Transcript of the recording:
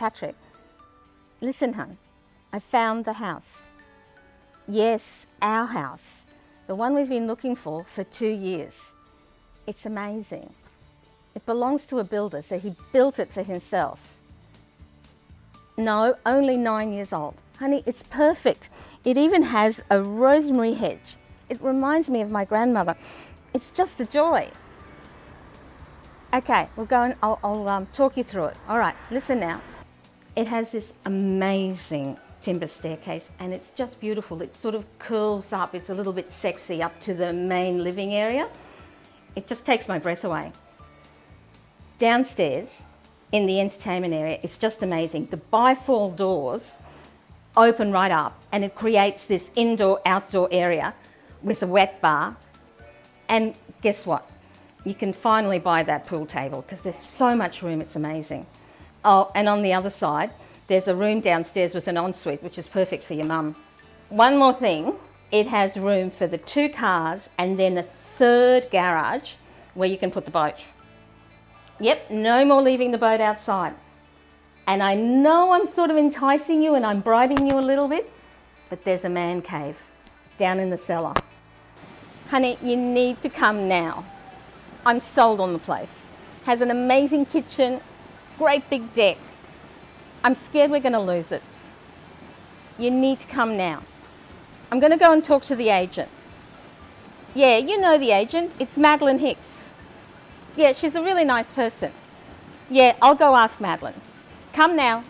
Patrick, listen, hun, I found the house. Yes, our house. The one we've been looking for for two years. It's amazing. It belongs to a builder, so he built it for himself. No, only nine years old. Honey, it's perfect. It even has a rosemary hedge. It reminds me of my grandmother. It's just a joy. Okay, we'll go and I'll, I'll um, talk you through it. All right, listen now. It has this amazing timber staircase and it's just beautiful. It sort of curls up, it's a little bit sexy up to the main living area. It just takes my breath away. Downstairs in the entertainment area, it's just amazing. The bifold doors open right up and it creates this indoor-outdoor area with a wet bar. And guess what? You can finally buy that pool table because there's so much room, it's amazing. Oh, and on the other side, there's a room downstairs with an ensuite, which is perfect for your mum. One more thing, it has room for the two cars and then a third garage where you can put the boat. Yep, no more leaving the boat outside. And I know I'm sort of enticing you and I'm bribing you a little bit, but there's a man cave down in the cellar. Honey, you need to come now. I'm sold on the place. Has an amazing kitchen, great big deck. I'm scared we're going to lose it. You need to come now. I'm going to go and talk to the agent. Yeah, you know the agent. It's Madeline Hicks. Yeah, she's a really nice person. Yeah, I'll go ask Madeline. Come now.